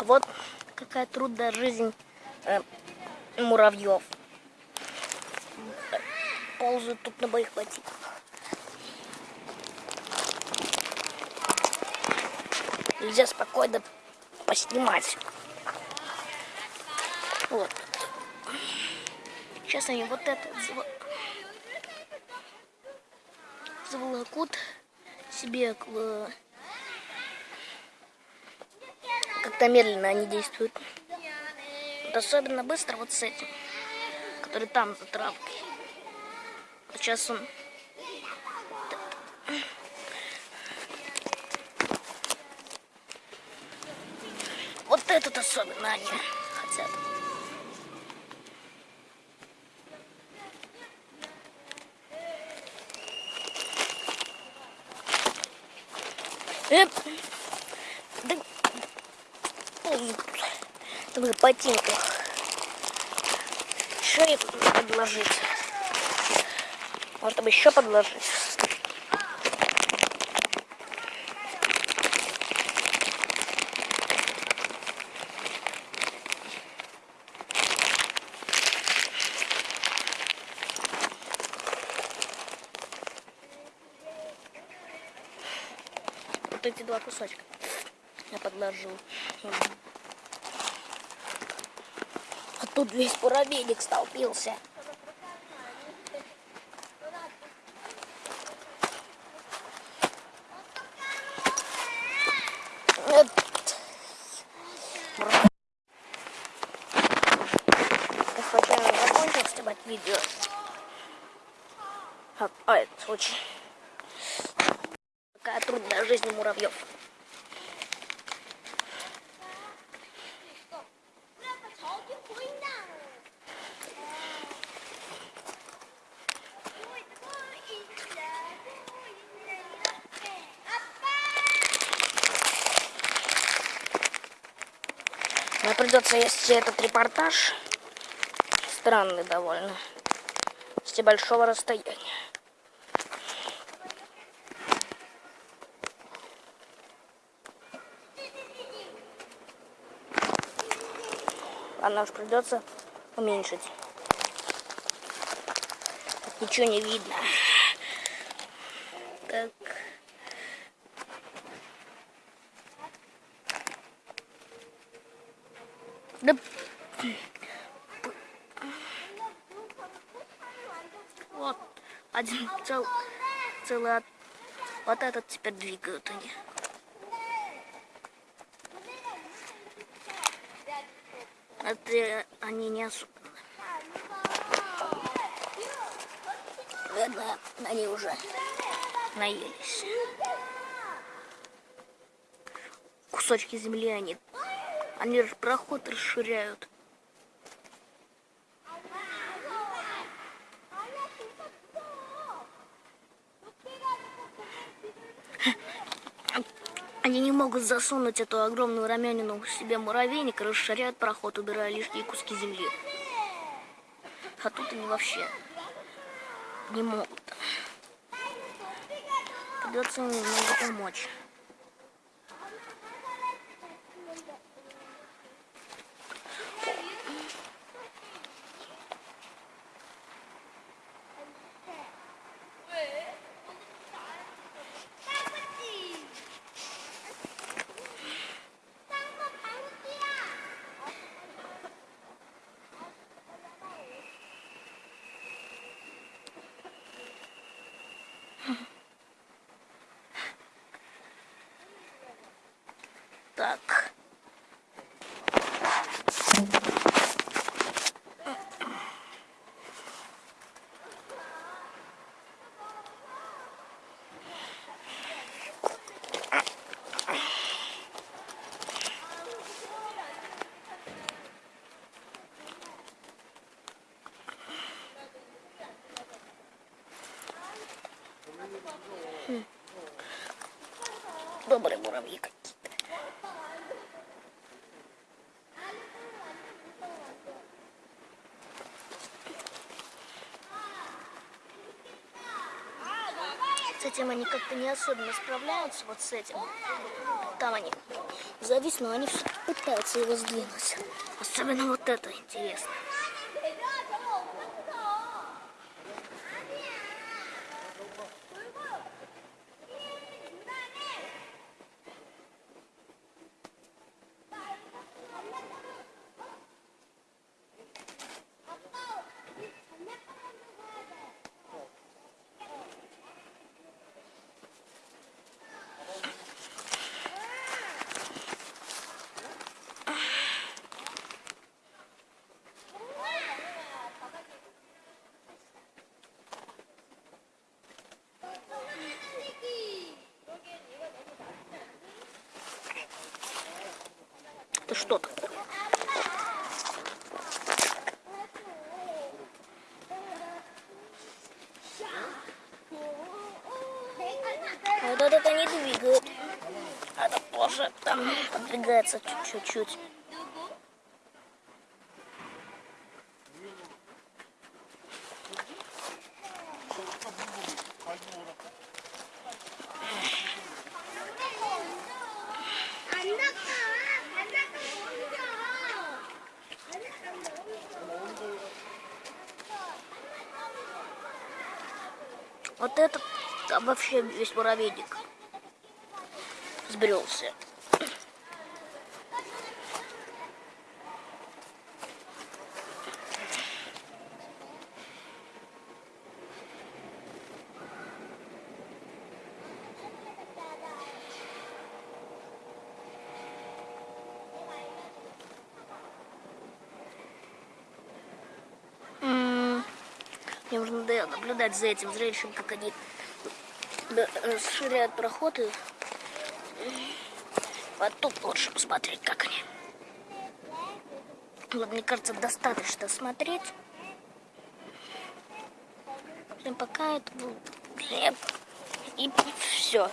Вот какая трудная жизнь э, муравьев. Ползают тут на моих ботинках. Нельзя спокойно поснимать. Вот. Сейчас они вот это заволокут себе как-то медленно они действуют. Вот особенно быстро вот с этим, который там за травкой. Вот сейчас он... Вот этот особенно они хотят. Эп. Да, в ботинках. Еще и подложить. Может, еще подложить. Вот эти два кусочка я подложил. Тут весь муравейник столпился. Я закончил снимать видео. А, а это очень... Какая трудная жизнь муравьев. Мне придется вести этот репортаж. Странный довольно. С большого расстояния. Ладно, уж придется уменьшить. Ничего не видно. Так. Да... Вот, один цел, целый, вот этот теперь двигают они. Это они не особенно. Видно, они уже наелись. Кусочки земли они они проход расширяют. Они не могут засунуть эту огромную рамянину в себе муравейник расширяют проход, убирая лишние куски земли. А тут они вообще не могут. Придется немного помочь. Так. Добрые муравьи этим они как-то не особенно справляются, вот с этим. Там они завис, но они все-таки пытаются его сдвинуть. Особенно вот это интересно. Это что такое? Вот это не двигает. Это тоже там подвигается чуть-чуть. Вот этот там вообще весь муравейник сбрелся. Мне нужно наблюдать за этим зрелищем, как они расширяют проходы. Вот тут лучше посмотреть, как они. Вот, мне кажется, достаточно смотреть. Всем пока, это. И все.